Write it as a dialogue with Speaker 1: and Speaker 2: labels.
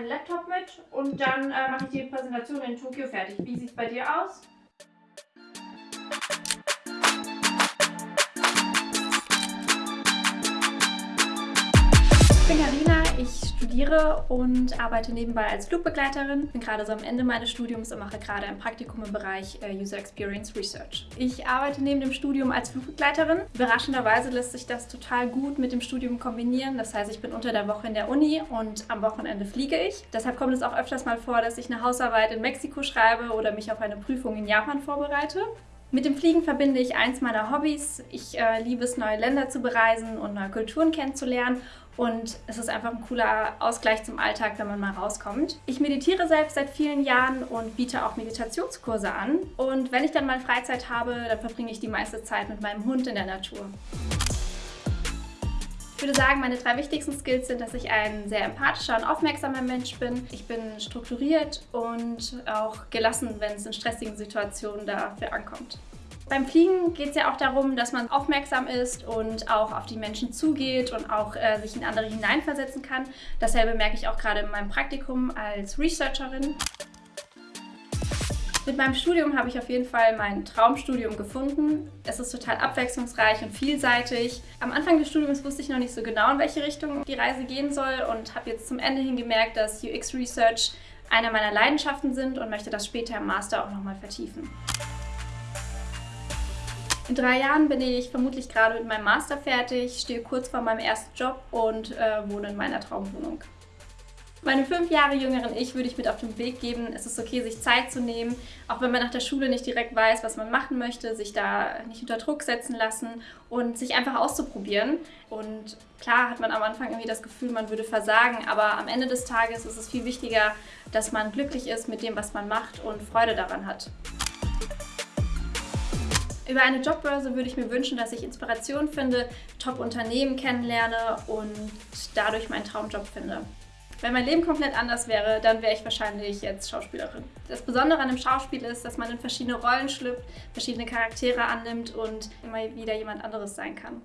Speaker 1: meinen Laptop mit und dann äh, mache ich die Präsentation in Tokio fertig. Wie sieht es bei dir aus? Ich bin Karina, ich studiere und arbeite nebenbei als Flugbegleiterin. Bin gerade so am Ende meines Studiums und mache gerade ein Praktikum im Bereich äh, User Experience Research. Ich arbeite neben dem Studium als Flugbegleiterin. Überraschenderweise lässt sich das total gut mit dem Studium kombinieren. Das heißt, ich bin unter der Woche in der Uni und am Wochenende fliege ich. Deshalb kommt es auch öfters mal vor, dass ich eine Hausarbeit in Mexiko schreibe oder mich auf eine Prüfung in Japan vorbereite. Mit dem Fliegen verbinde ich eins meiner Hobbys. Ich äh, liebe es, neue Länder zu bereisen und neue Kulturen kennenzulernen. Und es ist einfach ein cooler Ausgleich zum Alltag, wenn man mal rauskommt. Ich meditiere selbst seit vielen Jahren und biete auch Meditationskurse an. Und wenn ich dann mal Freizeit habe, dann verbringe ich die meiste Zeit mit meinem Hund in der Natur. Ich würde sagen, meine drei wichtigsten Skills sind, dass ich ein sehr empathischer und aufmerksamer Mensch bin. Ich bin strukturiert und auch gelassen, wenn es in stressigen Situationen dafür ankommt. Beim Fliegen geht es ja auch darum, dass man aufmerksam ist und auch auf die Menschen zugeht und auch äh, sich in andere hineinversetzen kann. Dasselbe merke ich auch gerade in meinem Praktikum als Researcherin. Mit meinem Studium habe ich auf jeden Fall mein Traumstudium gefunden. Es ist total abwechslungsreich und vielseitig. Am Anfang des Studiums wusste ich noch nicht so genau, in welche Richtung die Reise gehen soll und habe jetzt zum Ende hin gemerkt, dass UX Research eine meiner Leidenschaften sind und möchte das später im Master auch nochmal vertiefen. In drei Jahren bin ich vermutlich gerade mit meinem Master fertig, stehe kurz vor meinem ersten Job und äh, wohne in meiner Traumwohnung. Meinem fünf Jahre jüngeren Ich würde ich mit auf den Weg geben, es ist okay, sich Zeit zu nehmen, auch wenn man nach der Schule nicht direkt weiß, was man machen möchte, sich da nicht unter Druck setzen lassen und sich einfach auszuprobieren. Und klar hat man am Anfang irgendwie das Gefühl, man würde versagen, aber am Ende des Tages ist es viel wichtiger, dass man glücklich ist mit dem, was man macht und Freude daran hat. Über eine Jobbörse würde ich mir wünschen, dass ich Inspiration finde, Top-Unternehmen kennenlerne und dadurch meinen Traumjob finde. Wenn mein Leben komplett anders wäre, dann wäre ich wahrscheinlich jetzt Schauspielerin. Das Besondere an dem Schauspiel ist, dass man in verschiedene Rollen schlüpft, verschiedene Charaktere annimmt und immer wieder jemand anderes sein kann.